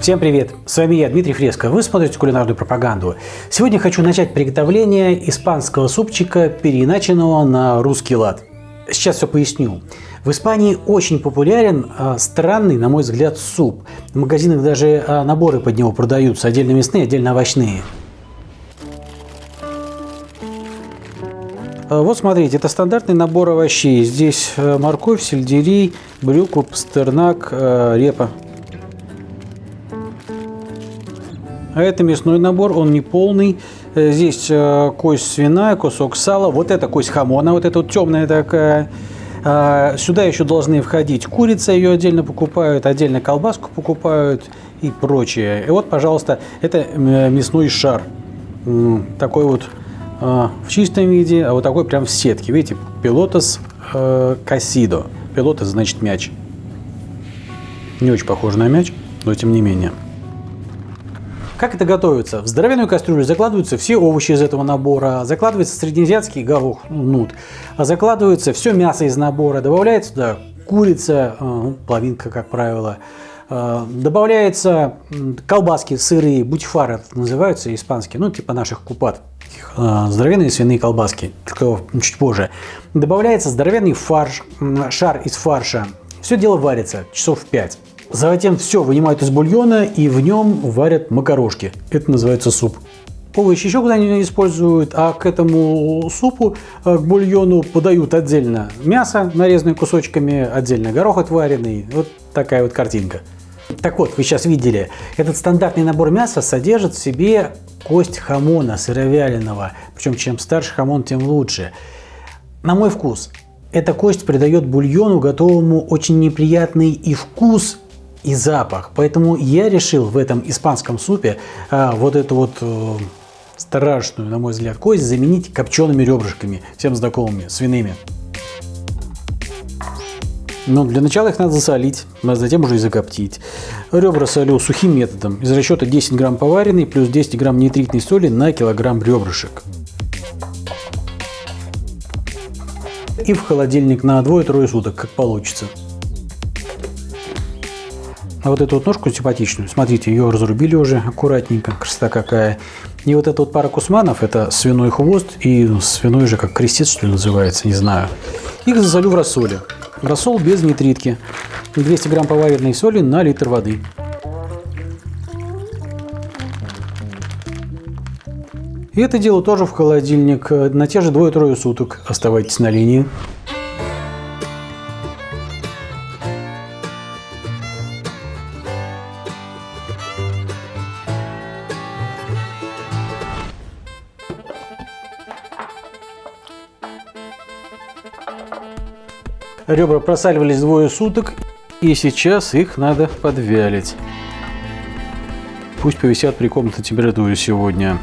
Всем привет! С вами я, Дмитрий Фреско. Вы смотрите кулинарную пропаганду. Сегодня хочу начать приготовление испанского супчика, переиначенного на русский лад. Сейчас все поясню. В Испании очень популярен э, странный, на мой взгляд, суп. В магазинах даже э, наборы под него продаются, отдельно мясные, отдельно овощные. Вот смотрите, это стандартный набор овощей. Здесь э, морковь, сельдерей, брюква, пастернак, э, репа. А это мясной набор, он не полный. Э, здесь э, кость свиная, кусок сала, вот это кость хамона, вот эта вот темная такая. А, сюда еще должны входить курица, ее отдельно покупают, отдельно колбаску покупают и прочее. И вот, пожалуйста, это э, мясной шар. Такой вот в чистом виде, а вот такой прям в сетке. Видите, пилотос кассидо. Пилотос значит мяч. Не очень похоже на мяч, но тем не менее. Как это готовится? В здоровенную кастрюлю закладываются все овощи из этого набора, закладывается среднеазиатский горох, нут, закладывается все мясо из набора, добавляется туда курица, э, ну, половинка, как правило, э, добавляется колбаски сырые, бутифары называются испанские, ну типа наших купат, э, здоровенные свиные колбаски, только чуть позже. Добавляется здоровенный фарш, шар из фарша. Все дело варится часов 5. Затем все вынимают из бульона и в нем варят макарошки. Это называется суп. Овощи еще куда-нибудь используют, а к этому супу, э, к бульону подают отдельно мясо, нарезанное кусочками, отдельно горох отваренный. Вот такая вот картинка. Так вот, вы сейчас видели, этот стандартный набор мяса содержит в себе кость хамона сыровяленого. Причем чем старше хамон, тем лучше. На мой вкус, эта кость придает бульону готовому очень неприятный и вкус, и запах. Поэтому я решил в этом испанском супе а, вот эту вот э, страшную, на мой взгляд, кость заменить копчеными ребрышками, всем знакомыми, свиными. Но для начала их надо засолить, а затем уже и закоптить. Ребра солю сухим методом, из расчета 10 грамм поваренной плюс 10 грамм нитритной соли на килограмм ребрышек. И в холодильник на двое-трое суток, как получится. А вот эту вот ножку симпатичную, смотрите, ее разрубили уже аккуратненько, красота какая. И вот эта вот пара кусманов, это свиной хвост и свиной же, как крестец, что ли, называется, не знаю. Их засолю в рассоле. Рассол без нитритки. 200 грамм поваренной соли на литр воды. И это дело тоже в холодильник на те же двое-трое суток. Оставайтесь на линии. Ребра просаливались двое суток, и сейчас их надо подвялить. Пусть повисят при комнатной температуре сегодня.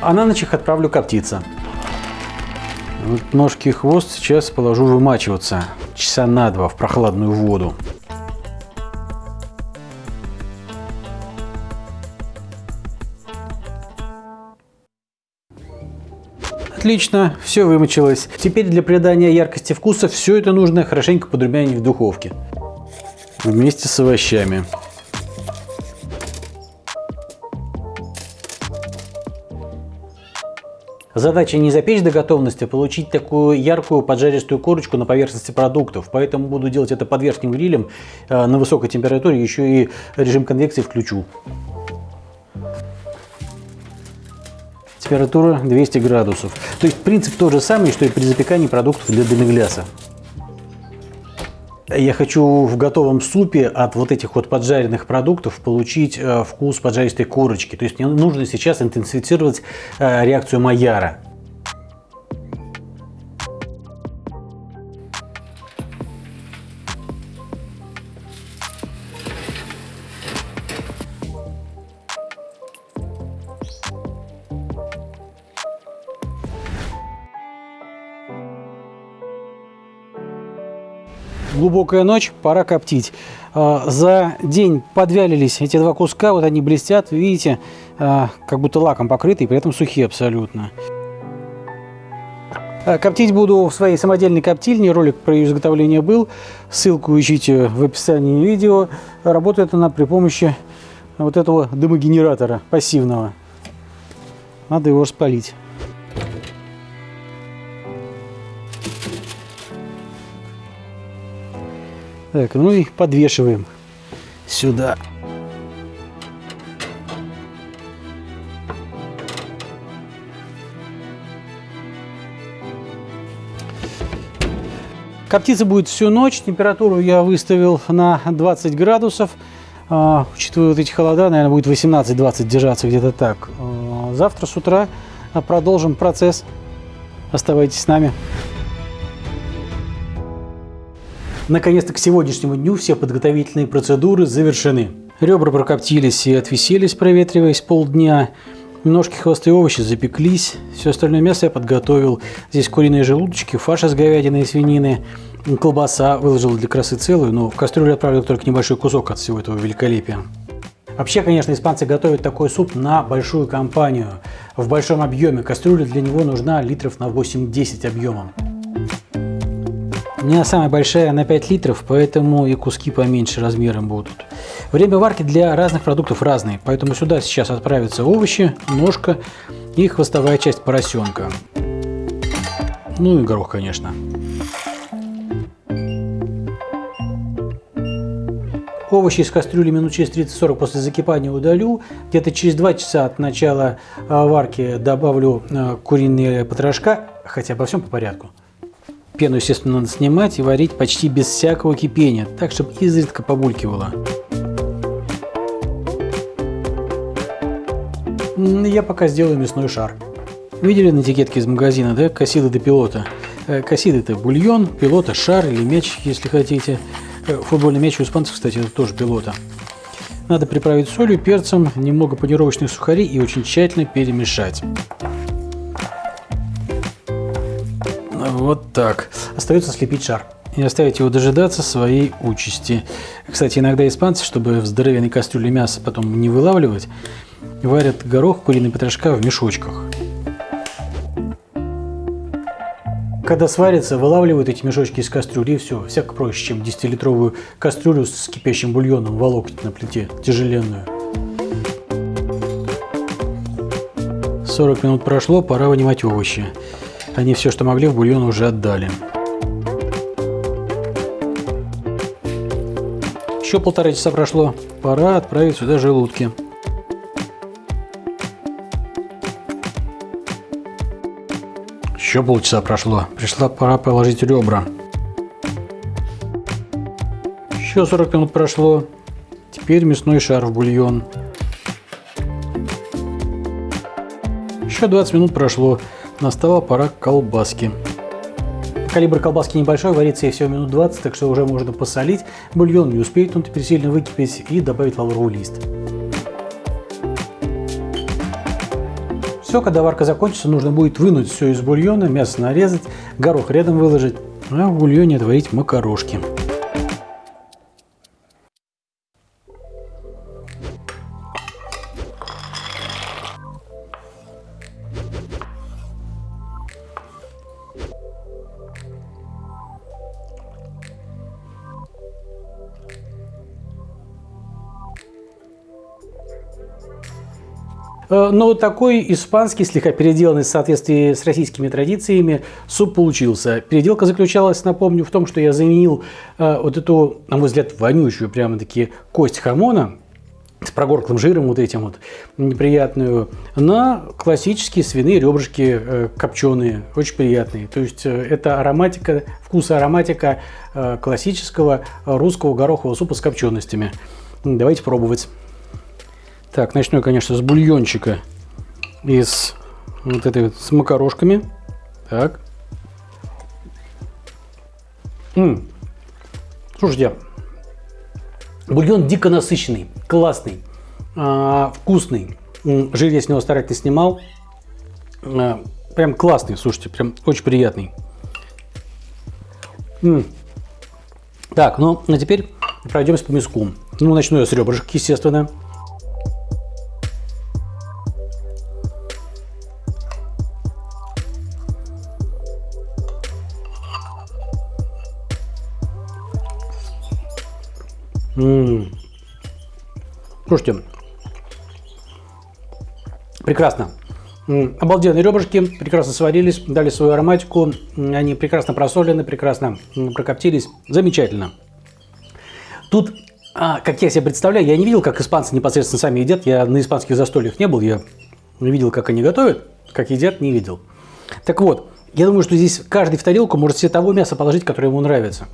А на ночь их отправлю коптиться. Вот ножки и хвост сейчас положу вымачиваться часа на два в прохладную воду. Отлично, все вымочилось. Теперь для придания яркости вкуса все это нужно хорошенько подрумянить в духовке. Вместе с овощами. Задача не запечь до готовности, а получить такую яркую поджаристую корочку на поверхности продуктов. Поэтому буду делать это под верхним грилем э, на высокой температуре, еще и режим конвекции включу. Температура 200 градусов. То есть принцип тот же самый, что и при запекании продуктов для демигляса. Я хочу в готовом супе от вот этих вот поджаренных продуктов получить э, вкус поджаристой корочки. То есть мне нужно сейчас интенсифицировать э, реакцию Майяра. Глубокая ночь, пора коптить. А, за день подвялились эти два куска, вот они блестят, видите, а, как будто лаком покрыты, при этом сухие абсолютно. Э, коптить буду в своей самодельной коптильне. Ролик про ее изготовление был. Ссылку ищите в описании видео. Работает она при помощи вот этого дымогенератора пассивного. Надо его распалить. Так, ну и подвешиваем сюда. Коптиться будет всю ночь. Температуру я выставил на 20 градусов. А, учитывая вот эти холода, наверное, будет 18-20 держаться где-то так. А, завтра с утра продолжим процесс. Оставайтесь с нами. Наконец-то к сегодняшнему дню все подготовительные процедуры завершены. Ребра прокоптились и отвиселись, проветриваясь полдня. Ножки, хвосты и овощи запеклись. Все остальное мясо я подготовил. Здесь куриные желудочки, фарш из говядины и свинины, колбаса выложил для красы целую, но в кастрюлю отправил только небольшой кусок от всего этого великолепия. Вообще, конечно, испанцы готовят такой суп на большую компанию. В большом объеме кастрюля для него нужна литров на 8-10 объемом. У меня самая большая на 5 литров, поэтому и куски поменьше размером будут. Время варки для разных продуктов разные, поэтому сюда сейчас отправятся овощи, ножка и хвостовая часть поросенка. Ну и горох, конечно. Овощи из кастрюли минут через 30-40 после закипания удалю. Где-то через 2 часа от начала а, варки добавлю а, куриные потрошка, хотя обо всем по порядку. Пену, естественно, надо снимать и варить почти без всякого кипения, так, чтобы изредка побулькивало. Я пока сделаю мясной шар. Видели на этикетке из магазина, да, косиды до пилота? Э, косиды это бульон, пилота шар или мяч, если хотите. Э, футбольный мяч у испанцев, кстати, это тоже пилота. Надо приправить солью, перцем, немного панировочных сухарей и очень тщательно перемешать. Вот так. Остается слепить шар и оставить его дожидаться своей участи. Кстати, иногда испанцы, чтобы в здоровенной кастрюле мясо потом не вылавливать, варят горох, куриный потрошка в мешочках. Когда сварится, вылавливают эти мешочки из кастрюли и все. Всяко проще, чем 10-литровую кастрюлю с кипящим бульоном волокнуть на плите, тяжеленную. 40 минут прошло, пора вынимать овощи. Они все, что могли, в бульон уже отдали. Еще полтора часа прошло. Пора отправить сюда желудки. Еще полчаса прошло. Пришла пора положить ребра. Еще 40 минут прошло. Теперь мясной шар в бульон. Еще 20 минут прошло. Настала пора колбаски. Калибр колбаски небольшой, варится ей всего минут 20, так что уже можно посолить. Бульон не успеет он теперь сильно выкипеть и добавить лавровый лист. Все, когда варка закончится, нужно будет вынуть все из бульона, мясо нарезать, горох рядом выложить, а в бульоне отварить макарошки. Но вот такой испанский, слегка переделанный в соответствии с российскими традициями, суп получился. Переделка заключалась, напомню, в том, что я заменил э, вот эту, на мой взгляд, вонючую прямо-таки кость хамона с прогорклым жиром вот этим вот неприятную, на классические свиные ребрышки э, копченые, очень приятные. То есть это ароматика, вкус ароматика классического русского горохового супа с копченостями. Давайте пробовать. Так, начну я, конечно, с бульончика из вот этой вот с макарошками. Так. М -м. Слушайте, бульон дико насыщенный, классный, а, вкусный. Жир я с него старательно снимал. А, прям классный, слушайте, прям очень приятный. М -м. Так, ну, а теперь пройдемся по мяску. Ну, начну я с ребрышек, естественно. М -м -м. Слушайте, прекрасно. Обалденные ребрышки, прекрасно сварились, дали свою ароматику, они прекрасно просолены, прекрасно прокоптились, замечательно. Тут, а, как я себе представляю, я не видел, как испанцы непосредственно сами едят, я на испанских застольях не был, я видел, как они готовят, как едят, не видел. Так вот, я думаю, что здесь каждый в тарелку может себе того мяса положить, которое ему нравится.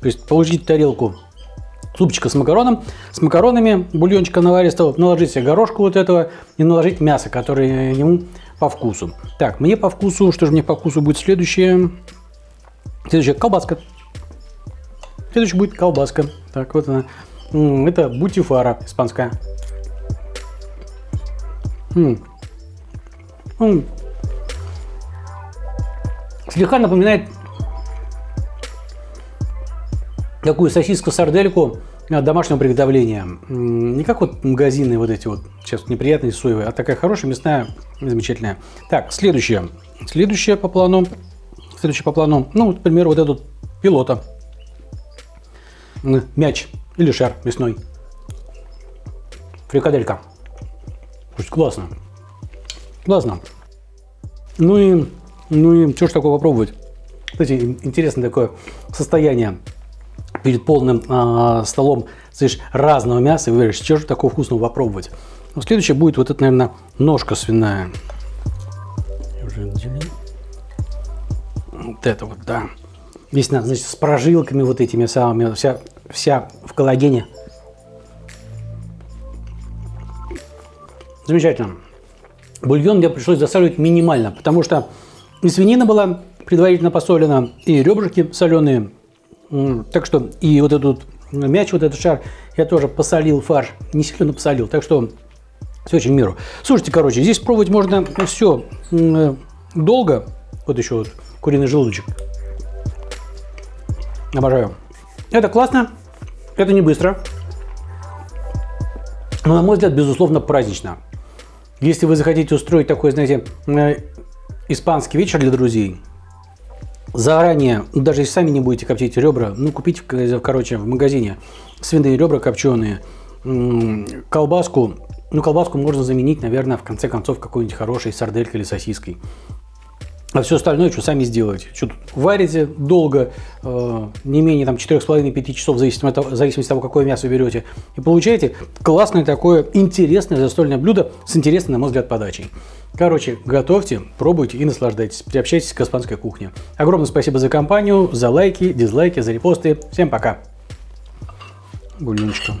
То есть положить тарелку супчика с макароном, с макаронами, бульончика наваристого, наложить себе горошку вот этого и наложить мясо, которое ему по вкусу. Так, мне по вкусу, что же мне по вкусу будет следующее? Следующая колбаска. Следующая будет колбаска. Так, вот она. Это бутифара испанская. М -м. Слегка напоминает такую сосиску-сардельку домашнего приготовления. Не как вот магазины вот эти вот, сейчас неприятные соевые, а такая хорошая мясная, замечательная. Так, следующее. Следующее по плану. Следующее по плану. Ну, например, вот этот пилота. Мяч или шар мясной. Фрикаделька. Слушайте, классно. Классно. Ну и, ну и что ж такое попробовать? Кстати, интересное такое состояние перед полным э, столом слышишь разного мяса и говоришь, что же такого вкусного попробовать. Ну, следующее будет вот это, наверное, ножка свиная. Вот это вот, да. Здесь, значит, с прожилками вот этими самыми, вся, вся в коллагене. Замечательно. Бульон мне пришлось засаливать минимально, потому что и свинина была предварительно посолена, и ребрышки соленые, так что и вот этот мяч, вот этот шар, я тоже посолил фарш, не сильно посолил, так что все очень в меру. Слушайте, короче, здесь пробовать можно все долго. Вот еще вот куриный желудочек. Обожаю. Это классно, это не быстро. Но, на мой взгляд, безусловно, празднично. Если вы захотите устроить такой, знаете, испанский вечер для друзей, заранее, ну, даже если сами не будете коптить ребра, ну, купите, короче, в магазине свиные ребра копченые, колбаску. Ну, колбаску можно заменить, наверное, в конце концов, какой-нибудь хорошей сарделькой или сосиской. А все остальное, что сами сделаете. Что тут варите долго, э, не менее там 4,5-5 часов, в зависимости, от, в зависимости от того, какое мясо берете. И получаете классное такое интересное застольное блюдо с интересной, на мой взгляд, подачей. Короче, готовьте, пробуйте и наслаждайтесь. Приобщайтесь к испанской кухне. Огромное спасибо за компанию, за лайки, дизлайки, за репосты. Всем пока. Бульончиком.